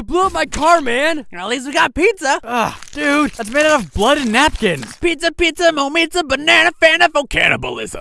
You blew up my car, man! At least we got pizza. Ugh, dude, that's made out of blood and napkins. Pizza, pizza, mo banana, fan for cannibalism.